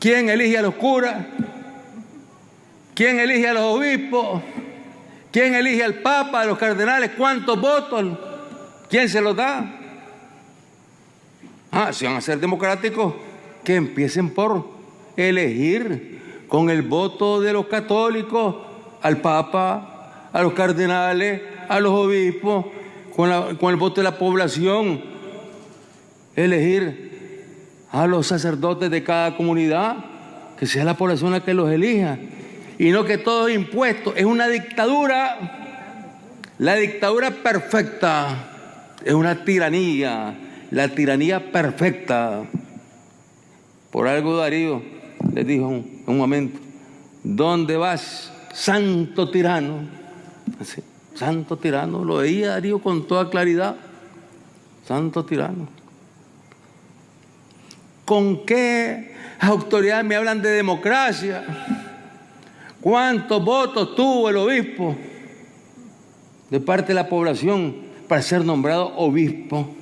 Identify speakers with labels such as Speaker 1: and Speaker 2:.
Speaker 1: ¿Quién elige a los curas? ¿Quién elige a los obispos? ¿Quién elige al Papa, a los cardenales? ¿Cuántos votos? ¿Quién se los da? Ah, si van a ser democráticos, que empiecen por elegir con el voto de los católicos al Papa, a los cardenales, a los obispos, con, el voto de la población, elegir a los sacerdotes de cada comunidad, que sea la población la que los elija, y no que todo es impuesto, es una dictadura, la dictadura perfecta, es una tiranía, la tiranía perfecta. Por algo Darío les dijo en un momento, ¿dónde vas, santo tirano? santo tirano, lo veía Darío con toda claridad, santo tirano. ¿Con qué autoridad me hablan de democracia? ¿Cuántos votos tuvo el obispo de parte de la población para ser nombrado obispo?